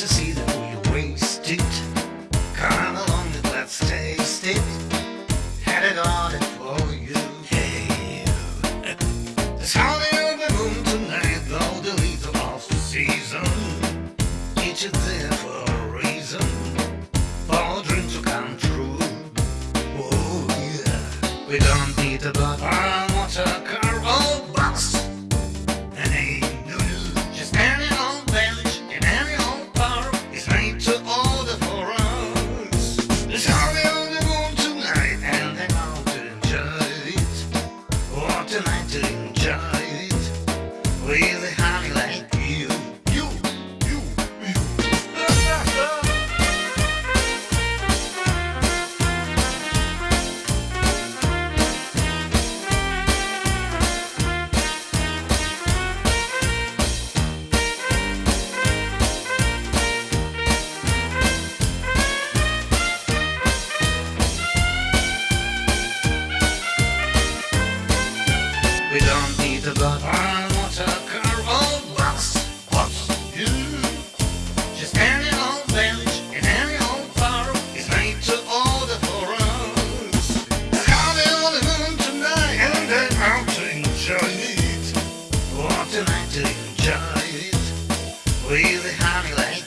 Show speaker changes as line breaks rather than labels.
to see that we wasted. Come along and let's taste it. Had it all for you. Hey, it's howling on moon tonight, though the leaves are off the season. Each is there for a reason, for dreams to come true. Oh yeah, we don't need a bottle. the. I want a carol bus. Bus. She's Just any old village in any old farm is made to order for us. How on the moon tonight and they're out to enjoy it. What a night to enjoy it. Really honey like